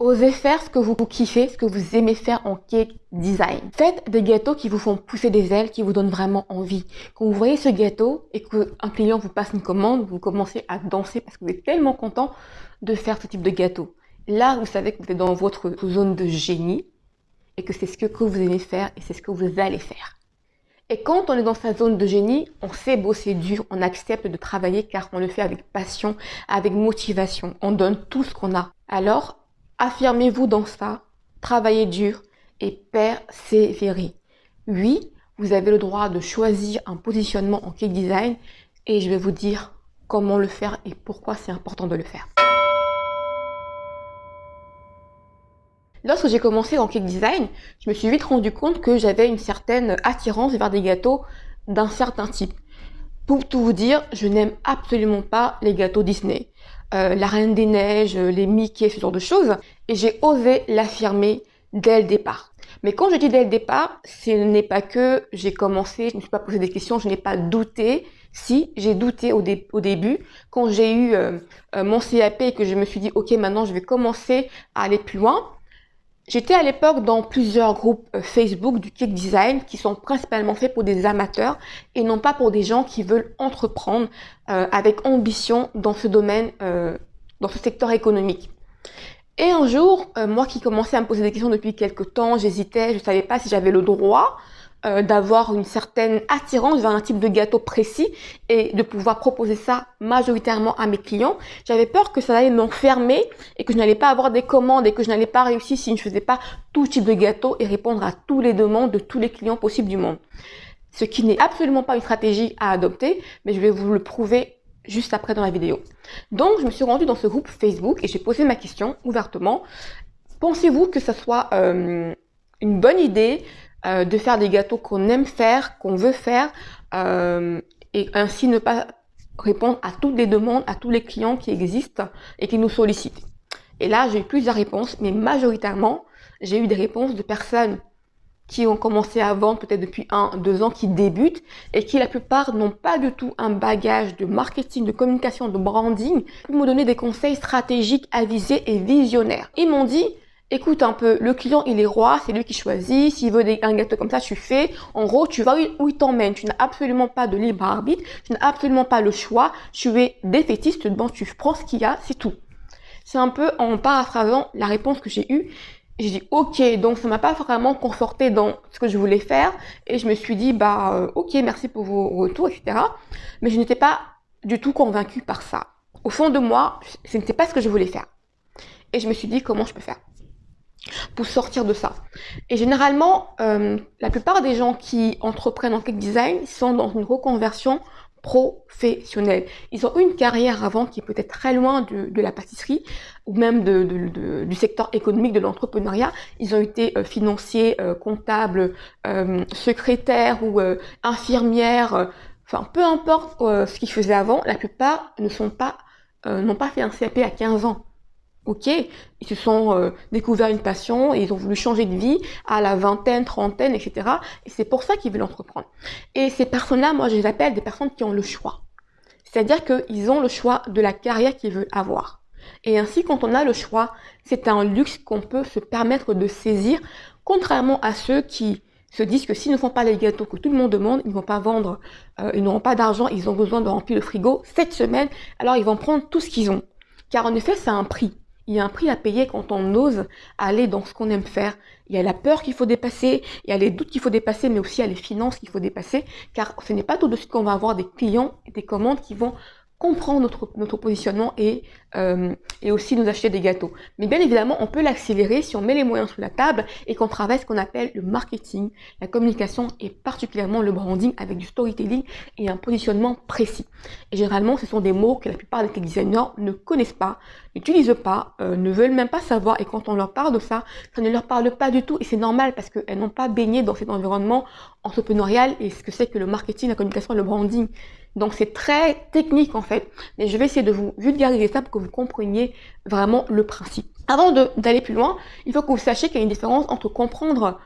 Osez faire ce que vous kiffez, ce que vous aimez faire en cake design. Faites des gâteaux qui vous font pousser des ailes, qui vous donnent vraiment envie. Quand vous voyez ce gâteau et qu'un client vous passe une commande, vous commencez à danser parce que vous êtes tellement content de faire ce type de gâteau. Là, vous savez que vous êtes dans votre zone de génie et que c'est ce que vous aimez faire et c'est ce que vous allez faire. Et quand on est dans sa zone de génie, on sait bosser dur, on accepte de travailler car on le fait avec passion, avec motivation. On donne tout ce qu'on a. Alors, Affirmez-vous dans ça, travaillez dur et persévérez. Oui, vous avez le droit de choisir un positionnement en cake design et je vais vous dire comment le faire et pourquoi c'est important de le faire. Lorsque j'ai commencé en cake design, je me suis vite rendu compte que j'avais une certaine attirance vers des gâteaux d'un certain type. Pour tout vous dire, je n'aime absolument pas les gâteaux Disney. Euh, la Reine des Neiges, les Mickey, ce genre de choses. Et j'ai osé l'affirmer dès le départ. Mais quand je dis dès le départ, ce n'est pas que j'ai commencé, je ne me suis pas posé des questions, je n'ai pas douté. Si, j'ai douté au, début. Quand j'ai eu euh, euh, mon CAP et que je me suis dit, OK, maintenant je vais commencer à aller plus loin, J'étais à l'époque dans plusieurs groupes euh, Facebook du cake design qui sont principalement faits pour des amateurs et non pas pour des gens qui veulent entreprendre avec ambition dans ce domaine, dans ce secteur économique. Et un jour, moi qui commençais à me poser des questions depuis quelques temps, j'hésitais, je ne savais pas si j'avais le droit euh, d'avoir une certaine attirance vers un type de gâteau précis et de pouvoir proposer ça majoritairement à mes clients. J'avais peur que ça allait m'enfermer et que je n'allais pas avoir des commandes et que je n'allais pas réussir si je ne faisais pas tout type de gâteau et répondre à tous les demandes de tous les clients possibles du monde. Ce qui n'est absolument pas une stratégie à adopter, mais je vais vous le prouver juste après dans la vidéo. Donc, je me suis rendue dans ce groupe Facebook et j'ai posé ma question ouvertement. Pensez-vous que ce soit euh, une bonne idée euh, de faire des gâteaux qu'on aime faire, qu'on veut faire, euh, et ainsi ne pas répondre à toutes les demandes, à tous les clients qui existent et qui nous sollicitent? Et là, j'ai eu plusieurs réponses, mais majoritairement, j'ai eu des réponses de personnes qui ont commencé à vendre peut-être depuis un, deux ans, qui débutent et qui la plupart n'ont pas du tout un bagage de marketing, de communication, de branding pour me donner des conseils stratégiques, avisés et visionnaires. Ils m'ont dit, écoute un peu, le client il est roi, c'est lui qui choisit, s'il veut un gâteau comme ça, tu fais. En gros, tu vas où il t'emmène, tu n'as absolument pas de libre arbitre, tu n'as absolument pas le choix, tu es défaitiste, bon, tu prends ce qu'il y a, c'est tout. C'est un peu en paraphrasant la réponse que j'ai eue. J'ai dit ok, donc ça m'a pas vraiment conforté dans ce que je voulais faire et je me suis dit bah euh, ok, merci pour vos retours, etc. Mais je n'étais pas du tout convaincue par ça. Au fond de moi, ce n'était pas ce que je voulais faire. Et je me suis dit comment je peux faire pour sortir de ça? Et généralement, euh, la plupart des gens qui entreprennent en cake design sont dans une reconversion professionnelle. Ils ont une carrière avant qui est peut-être très loin de, la pâtisserie ou même du secteur économique de l'entrepreneuriat. Ils ont été euh, financiers, euh, comptables, secrétaires ou infirmières. enfin, peu importe ce qu'ils faisaient avant, la plupart ne sont pas n'ont pas fait un CAP à 15 ans. Ok, ils se sont euh, découverts une passion et ils ont voulu changer de vie à la vingtaine, trentaine, etc. Et c'est pour ça qu'ils veulent entreprendre. Et ces personnes-là, moi, je les appelle des personnes qui ont le choix. C'est-à-dire qu'ils ont le choix de la carrière qu'ils veulent avoir. Et ainsi, quand on a le choix, c'est un luxe qu'on peut se permettre de saisir, contrairement à ceux qui se disent que s'ils ne font pas les gâteaux que tout le monde demande, ils ne vont pas vendre, euh, ils n'auront pas d'argent, ils ont besoin de remplir le frigo cette semaine, alors ils vont prendre tout ce qu'ils ont. Car en effet, c'est un prix il y a un prix à payer quand on ose aller dans ce qu'on aime faire. Il y a la peur qu'il faut dépasser, il y a les doutes qu'il faut dépasser, mais aussi il y a les finances qu'il faut dépasser, car ce n'est pas tout de suite qu'on va avoir des clients et des commandes qui vont comprendre notre, notre positionnement et, euh, et aussi nous acheter des gâteaux. Mais bien évidemment, on peut l'accélérer si on met les moyens sous la table et qu'on travaille ce qu'on appelle le marketing, la communication et particulièrement le branding avec du storytelling et un positionnement précis. Et généralement, ce sont des mots que la plupart des designers ne connaissent pas, n'utilisent pas, euh, ne veulent même pas savoir et quand on leur parle de ça, ça ne leur parle pas du tout et c'est normal parce qu'elles n'ont pas baigné dans cet environnement entrepreneurial et ce que c'est que le marketing, la communication, le branding. Donc c'est très technique en fait, mais je vais essayer de vous vulgariser ça pour que vous compreniez vraiment le principe. Avant d'aller plus loin, il faut que vous sachiez qu'il y a une différence entre comprendre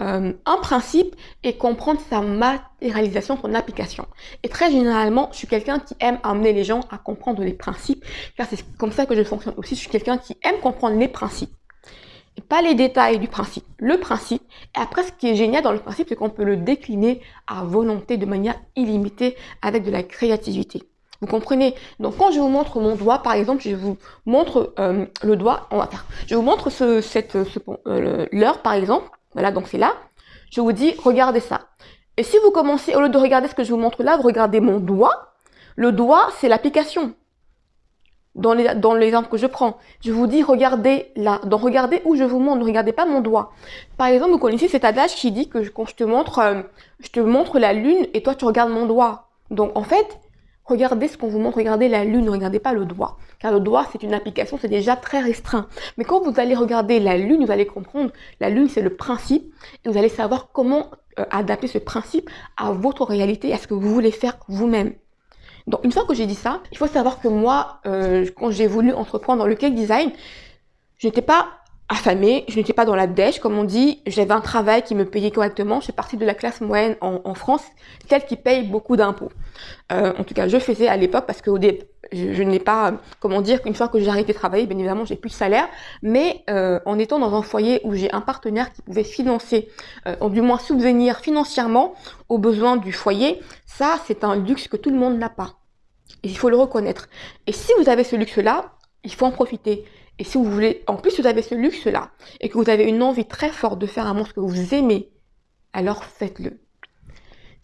euh, un principe et comprendre sa matérialisation, son application. Et très généralement, je suis quelqu'un qui aime amener les gens à comprendre les principes, car c'est comme ça que je fonctionne aussi. Je suis quelqu'un qui aime comprendre les principes. Pas les détails du principe, le principe. Et après, ce qui est génial dans le principe, c'est qu'on peut le décliner à volonté de manière illimitée avec de la créativité. Vous comprenez? Donc quand je vous montre mon doigt, par exemple, je vous montre euh, le doigt, on va faire. Je vous montre ce, cette, euh, l'heure, par exemple. Voilà, donc c'est là. Je vous dis, regardez ça. Et si vous commencez, au lieu de regarder ce que je vous montre là, vous regardez mon doigt. Le doigt, c'est l'application dans les dans l'exemple que je prends. Je vous dis regardez là, donc regardez où je vous montre, ne regardez pas mon doigt. Par exemple, vous connaissez cet adage qui dit que quand je te montre euh, je te montre la lune et toi tu regardes mon doigt. Donc en fait, regardez ce qu'on vous montre, regardez la lune, ne regardez pas le doigt. Car le doigt, c'est une application, c'est déjà très restreint. Mais quand vous allez regarder la lune, vous allez comprendre, la lune c'est le principe et vous allez savoir comment euh, adapter ce principe à votre réalité, à ce que vous voulez faire vous-même. Donc une fois que j'ai dit ça, il faut savoir que moi, euh, quand j'ai voulu entreprendre le cake design, je n'étais pas affamée, je n'étais pas dans la dèche, comme on dit, j'avais un travail qui me payait correctement, je suis partie de la classe moyenne en, France, celle qui paye beaucoup d'impôts. Euh, en tout cas, je faisais à l'époque parce que au début, je, n'ai pas, comment dire, qu'une fois que j'ai arrêté de travailler, bien évidemment, j'ai plus de salaire, mais euh, en étant dans un foyer où j'ai un partenaire qui pouvait financer, ou du moins subvenir financièrement aux besoins du foyer, ça, c'est un luxe que tout le monde n'a pas. Il faut le reconnaître. Et si vous avez ce luxe-là, il faut en profiter. Et si vous voulez, en plus vous avez ce luxe-là, et que vous avez une envie très forte de faire un monstre que vous aimez, alors faites-le.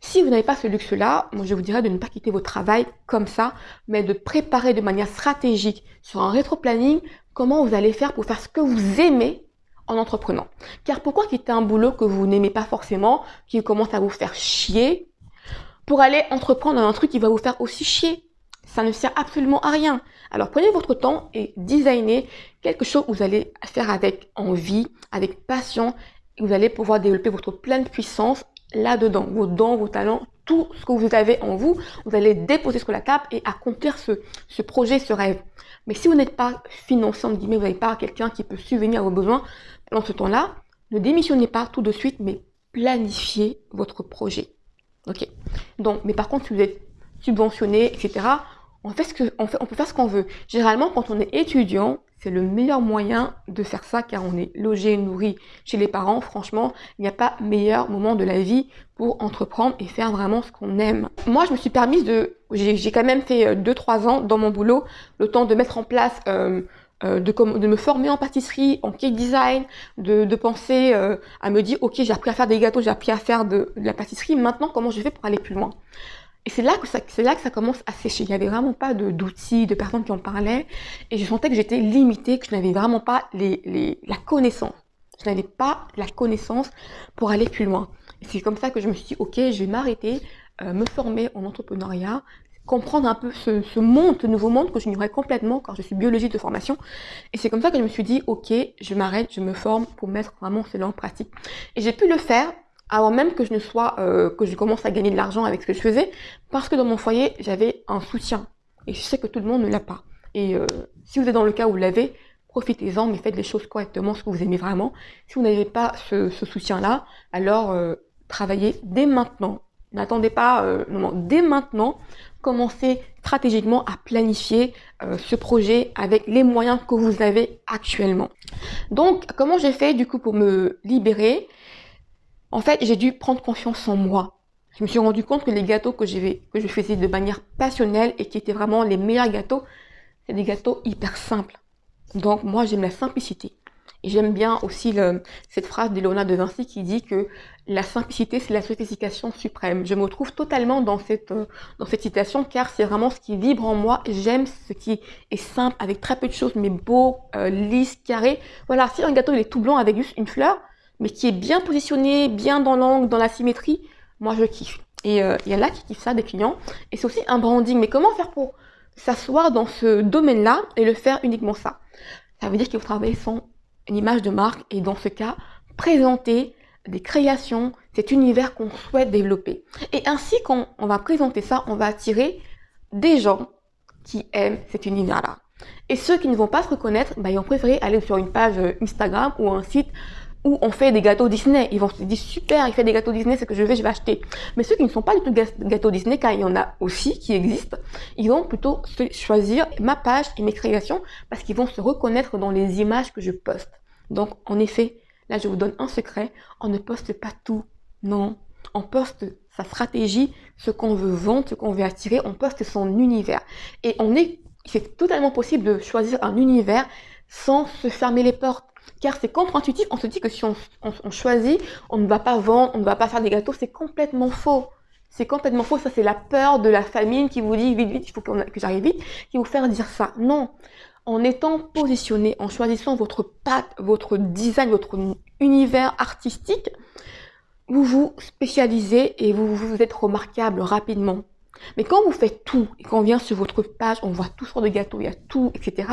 Si vous n'avez pas ce luxe-là, moi je vous dirais de ne pas quitter votre travail comme ça, mais de préparer de manière stratégique sur un rétro-planning comment vous allez faire pour faire ce que vous aimez en entreprenant. Car pourquoi quitter un boulot que vous n'aimez pas forcément, qui commence à vous faire chier, pour aller entreprendre un truc qui va vous faire aussi chier? Ça ne sert absolument à rien. Alors prenez votre temps et designez quelque chose que vous allez faire avec envie, avec passion. Vous allez pouvoir développer votre pleine puissance là-dedans. Vos dons, vos talents, tout ce que vous avez en vous, vous allez déposer sur la table et accomplir ce, projet, ce rêve. Mais si vous n'êtes pas financé, vous n'avez pas quelqu'un qui peut subvenir à vos besoins pendant ce temps-là, ne démissionnez pas tout de suite, mais planifiez votre projet. Ok? Donc, mais par contre, si vous êtes subventionné, etc., on, fait ce que, on, fait, on peut faire ce qu'on veut. Généralement, quand on est étudiant, c'est le meilleur moyen de faire ça car on est logé, nourri chez les parents. Franchement, il n'y a pas meilleur moment de la vie pour entreprendre et faire vraiment ce qu'on aime. Moi, je me suis permise de... J'ai quand même fait 2-3 euh, ans dans mon boulot, le temps de mettre en place... Euh, euh, de, me former en pâtisserie, en cake design, de, penser à me dire, ok, j'ai appris à faire des gâteaux, j'ai appris à faire de, de, la pâtisserie, maintenant, comment je fais pour aller plus loin? Et c'est là que ça, là que ça commence à sécher. Il n'y avait vraiment pas de, d'outils, de personnes qui en parlaient. Et je sentais que j'étais limitée, que je n'avais vraiment pas la connaissance. Je n'avais pas la connaissance pour aller plus loin. Et c'est comme ça que je me suis dit, ok, je vais m'arrêter, euh, me former en entrepreneuriat, comprendre un peu ce, monde, ce nouveau monde que j'ignorais complètement quand je suis biologiste de formation. Et c'est comme ça que je me suis dit, ok, je m'arrête, je me forme pour mettre vraiment cela en pratique. Et j'ai pu le faire avant même que je ne sois, euh, que je commence à gagner de l'argent avec ce que je faisais, parce que dans mon foyer, j'avais un soutien. Et je sais que tout le monde ne l'a pas. Et euh, si vous êtes dans le cas où vous l'avez, profitez-en, mais faites les choses correctement, ce que vous aimez vraiment. Si vous n'avez pas ce, ce soutien-là, alors euh, travaillez dès maintenant. N'attendez pas, euh, non, dès maintenant, commencez stratégiquement à planifier euh, ce projet avec les moyens que vous avez actuellement. Donc, comment j'ai fait du coup pour me libérer? En fait, j'ai dû prendre confiance en moi. Je me suis rendu compte que les gâteaux que, que je faisais de manière passionnelle et qui étaient vraiment les meilleurs gâteaux, c'est des gâteaux hyper simples. Donc moi, j'aime la simplicité. Et j'aime bien aussi cette phrase d'Elona de Vinci qui dit que la simplicité, c'est la sophistication suprême. Je me trouve totalement dans cette, euh, dans cette citation car c'est vraiment ce qui vibre en moi. J'aime ce qui est simple, avec très peu de choses, mais beau, euh, lisse, carré. Voilà, si un gâteau il est tout blanc avec juste une fleur, mais qui est bien positionné, bien dans l'angle, dans la symétrie, moi je kiffe. Et euh, il y en a qui kiffent ça, des clients. Et c'est aussi un branding. Mais comment faire pour s'asseoir dans ce domaine-là et le faire uniquement ça? Ça veut dire qu'il faut travailler son image de marque et dans ce cas, présenter des créations, cet univers qu'on souhaite développer. Et ainsi, quand on va présenter ça, on va attirer des gens qui aiment cet univers-là. Et ceux qui ne vont pas se reconnaître, bah, ils vont préférer aller sur une page Instagram ou un site où on fait des gâteaux Disney. Ils vont se dire super, il fait des gâteaux Disney, c'est que je vais, je vais acheter. Mais ceux qui ne sont pas du tout gâteaux Disney, car il y en a aussi qui existent, ils vont plutôt choisir ma page et mes créations parce qu'ils vont se reconnaître dans les images que je poste. Donc, en effet, là, je vous donne un secret, on ne poste pas tout. Non, on poste sa stratégie, ce qu'on veut vendre, ce qu'on veut attirer, on poste son univers. Et on est, c'est totalement possible de choisir un univers sans se fermer les portes. Car c'est contre-intuitif, on se dit que si on, choisit, on ne va pas vendre, on ne va pas faire des gâteaux, c'est complètement faux. C'est complètement faux, ça c'est la peur de la famine qui vous dit vite, vite, il faut que j'arrive vite, qui vous fait dire ça. Non, en étant positionné, en choisissant votre patte, votre design, votre univers artistique, vous vous spécialisez et vous vous êtes remarquable rapidement. Mais quand vous faites tout et qu'on vient sur votre page, on voit tout sortes de gâteaux, il y a tout, etc.,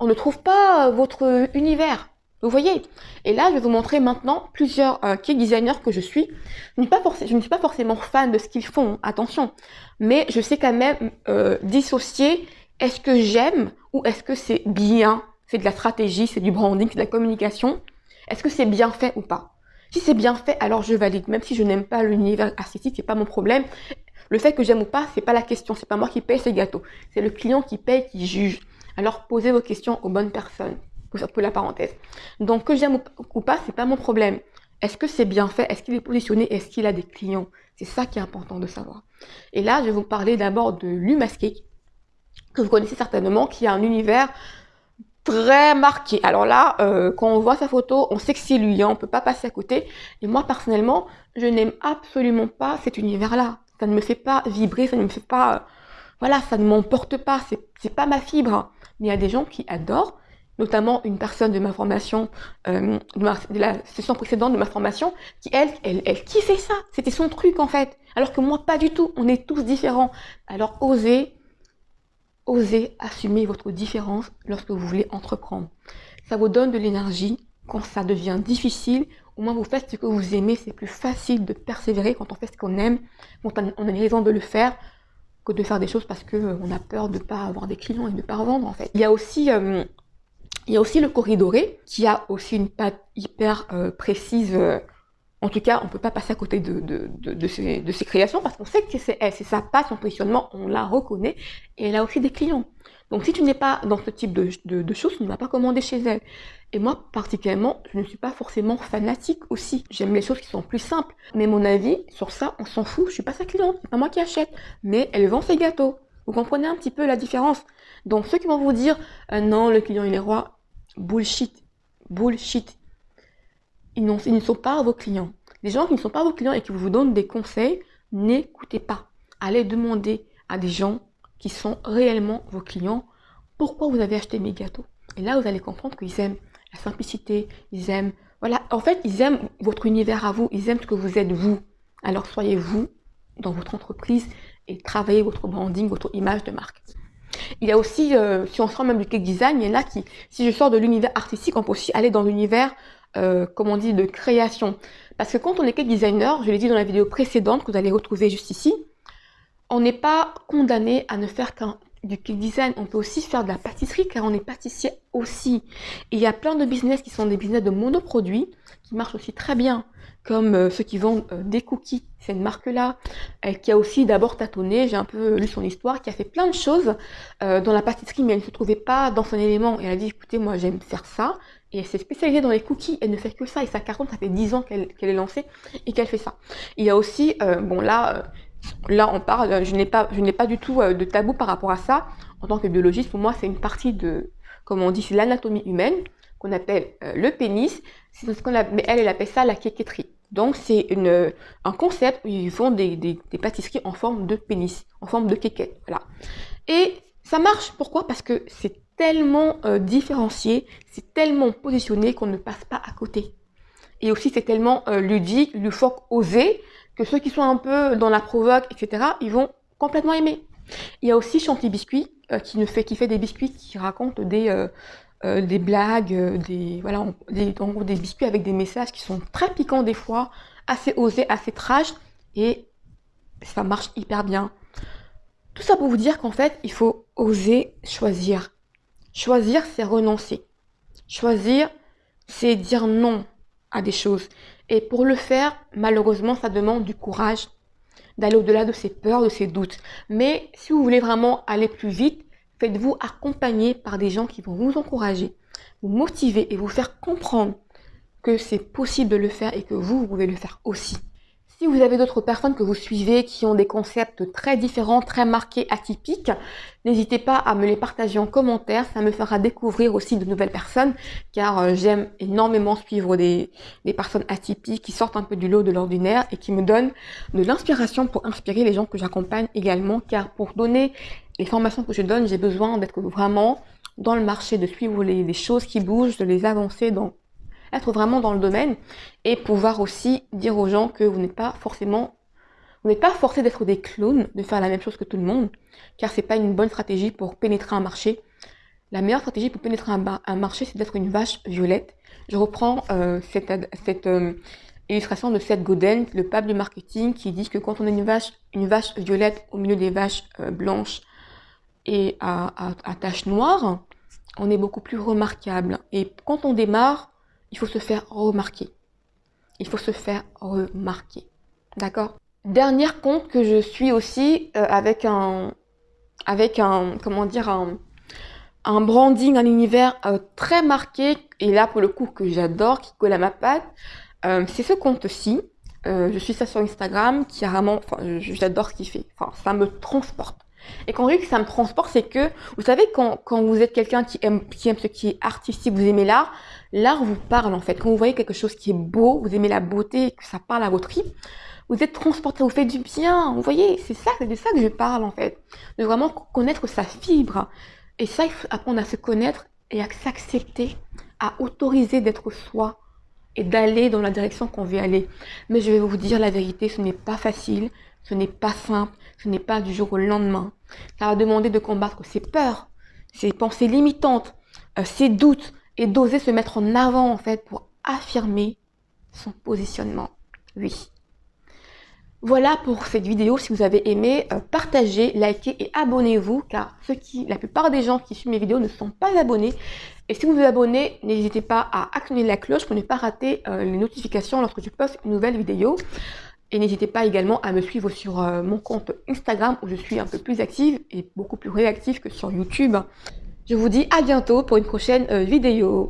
on ne trouve pas votre univers. Vous voyez? Et là, je vais vous montrer maintenant plusieurs euh, cake designers que je suis. Je ne suis pas forcément fan de ce qu'ils font, attention. Mais je sais quand même euh, dissocier est-ce que j'aime ou est-ce que c'est bien C'est de la stratégie, c'est du branding, c'est de la communication. Est-ce que c'est bien fait ou pas? Si c'est bien fait, alors je valide. Même si je n'aime pas l'univers artistique, c'est pas mon problème. Le fait que j'aime ou pas, c'est pas la question. C'est pas moi qui paye ces gâteaux. C'est le client qui paye, qui juge. Alors posez vos questions aux bonnes personnes. Pour la parenthèse. Donc que j'aime ou pas, c'est pas mon problème. Est-ce que c'est bien fait? Est-ce qu'il est positionné? Est-ce qu'il a des clients? C'est ça qui est important de savoir. Et là, je vais vous parler d'abord de Lumascake, que vous connaissez certainement, qui a un univers très marqué. Alors là, euh, quand on voit sa photo, on sait que c'est lui, hein, on peut pas passer à côté. Et moi, personnellement, je n'aime absolument pas cet univers-là. Ça ne me fait pas vibrer, ça ne me fait pas... voilà, ça ne m'emporte pas, c'est pas ma fibre. Mais il y a des gens qui adorent, notamment une personne de ma formation, euh, de, la session précédente de ma formation, qui elle, elle, elle kiffait ça. C'était son truc en fait. Alors que moi, pas du tout. On est tous différents. Alors osez, osez assumer votre différence lorsque vous voulez entreprendre. Ça vous donne de l'énergie. Quand ça devient difficile, au moins vous faites ce que vous aimez. C'est plus facile de persévérer quand on fait ce qu'on aime. Quand on a une raison de le faire que de faire des choses parce qu'on euh, a peur de ne pas avoir des clients et de ne pas revendre en fait. Il y a aussi euh, il y a aussi le corridoré qui a aussi une patte hyper euh, précise. En tout cas, on ne peut pas passer à côté de, de, de, de ces, créations parce qu'on sait que c'est elle, c'est sa patte, son positionnement, on la reconnaît et elle a aussi des clients. Donc si tu n'es pas dans ce type de, choses, tu ne vas pas commander chez elle. Et moi, particulièrement, je ne suis pas forcément fanatique aussi. J'aime les choses qui sont plus simples. Mais mon avis, sur ça, on s'en fout. Je suis pas sa cliente, c'est pas moi qui achète. Mais elle vend ses gâteaux. Vous comprenez un petit peu la différence? Donc ceux qui vont vous dire euh, non, le client il est roi, bullshit, bullshit. Ils, ne sont pas vos clients. Les gens qui ne sont pas vos clients et qui vous donnent des conseils, n'écoutez pas. Allez demander à des gens qui sont réellement vos clients pourquoi vous avez acheté mes gâteaux? Et là, vous allez comprendre qu'ils aiment la simplicité, ils aiment, voilà, en fait, ils aiment votre univers à vous, ils aiment ce que vous êtes vous. Alors soyez vous dans votre entreprise et travaillez votre branding, votre image de marque. Il y a aussi, euh, si on sort même du cake design, il y en a qui, si je sors de l'univers artistique, on peut aussi aller dans l'univers, euh, comme on dit, de création. Parce que quand on est cake designer, je l'ai dit dans la vidéo précédente que vous allez retrouver juste ici, on n'est pas condamné à ne faire qu'un du cake design, on peut aussi faire de la pâtisserie car on est pâtissier aussi. Il y a plein de business qui sont des business de monoproduits qui marchent aussi très bien comme euh, ceux qui vendent euh, des cookies, c'est une marque-là, euh, qui a aussi d'abord tâtonné, j'ai un peu lu son histoire, qui a fait plein de choses dans la pâtisserie, mais elle ne se trouvait pas dans son élément. Et elle a dit, écoutez, moi j'aime faire ça, et elle s'est spécialisée dans les cookies, elle ne fait que ça, et sa cartonne, ça fait 10 ans qu'elle est lancée, et qu'elle fait ça. Il y a aussi, bon là, là on parle, je n'ai pas, je n'ai pas du tout de tabou par rapport à ça. En tant que biologiste, pour moi, c'est une partie de, comme on dit, c'est l'anatomie humaine, qu'on appelle le pénis, c'est ce qu'on mais elle, elle appelle ça la quéquetterie. Donc c'est un concept où ils font des, pâtisseries en forme de pénis, en forme de. Voilà. Et ça marche, pourquoi? Parce que c'est tellement euh, différencié, c'est tellement positionné qu'on ne passe pas à côté. Et aussi c'est tellement euh, ludique, loufoque, osé, que ceux qui sont un peu dans la provoque, etc., ils vont complètement aimer. Il y a aussi Chantilly Biscuit, euh, qui, ne fait, qui fait des biscuits qui racontent des, euh, des blagues, euh, des, voilà, des, des biscuits avec des messages qui sont très piquants des fois, assez osés, assez trash, et ça marche hyper bien. Tout ça pour vous dire qu'en fait, il faut oser choisir. Choisir, c'est renoncer. Choisir, c'est dire non à des choses. Et pour le faire, malheureusement, ça demande du courage, d'aller au-delà de ses peurs, de ses doutes. Mais si vous voulez vraiment aller plus vite, Faites-vous accompagner par des gens qui vont vous encourager, vous motiver et vous faire comprendre que c'est possible de le faire et que vous, vous pouvez le faire aussi. Si vous avez d'autres personnes que vous suivez qui ont des concepts très différents, très marqués, atypiques, n'hésitez pas à me les partager en commentaire. Ça me fera découvrir aussi de nouvelles personnes car euh, j'aime énormément suivre des, personnes atypiques qui sortent un peu du lot de l'ordinaire et qui me donnent de l'inspiration pour inspirer les gens que j'accompagne également car pour donner les formations que je donne, j'ai besoin d'être vraiment dans le marché, de suivre les, les choses qui bougent, de les avancer dans être vraiment dans le domaine et pouvoir aussi dire aux gens que vous n'êtes pas forcément, vous n'êtes pas forcé d'être des clones, de faire la même chose que tout le monde, car c'est pas une bonne stratégie pour pénétrer un marché. La meilleure stratégie pour pénétrer un, marché, c'est d'être une vache violette. Je reprends euh, cette, euh, illustration de Seth Godin, le pape du marketing, qui dit que quand on est une vache, une vache violette au milieu des vaches euh, blanches et à, à, à taches noires, on est beaucoup plus remarquable. Et quand on démarre, il faut se faire remarquer. Il faut se faire remarquer. D'accord? Dernier compte que je suis aussi euh, avec un avec un comment dire un, un branding, un univers euh, très marqué et là pour le coup que j'adore, qui colle à ma patte, euh, c'est ce compte-ci. je suis ça sur Instagram, qui a vraiment, enfin, j'adore ce qu'il fait. Enfin, ça me transporte. Et quand je dis que ça me transporte, c'est que, vous savez, quand, quand vous êtes quelqu'un qui aime, qui aime ce qui est artistique, vous aimez l'art, l'art vous parle en fait. Quand vous voyez quelque chose qui est beau, vous aimez la beauté, que ça parle à votre tripes, vous êtes transporté, vous faites du bien. Vous voyez, c'est ça, c'est de ça que je parle en fait. De vraiment connaître sa fibre. Et ça, il faut apprendre à se connaître et à s'accepter, à autoriser d'être soi et d'aller dans la direction qu'on veut aller. Mais je vais vous dire la vérité, ce n'est pas facile, ce n'est pas simple, ce n'est pas du jour au lendemain. Ça va demander de combattre ses peurs, ses pensées limitantes, euh, ses doutes, et d'oser se mettre en avant en fait pour affirmer son positionnement. Oui. Voilà pour cette vidéo. Si vous avez aimé, euh, partagez, likez et abonnez-vous car qui, la plupart des gens qui suivent mes vidéos ne sont pas abonnés. Et si vous vous abonnez, n'hésitez pas à actionner la cloche pour ne pas rater euh, les notifications lorsque je poste une nouvelle vidéo. Et n'hésitez pas également à me suivre sur euh, mon compte Instagram où je suis un peu plus active et beaucoup plus réactive que sur YouTube. Je vous dis à bientôt pour une prochaine euh, vidéo.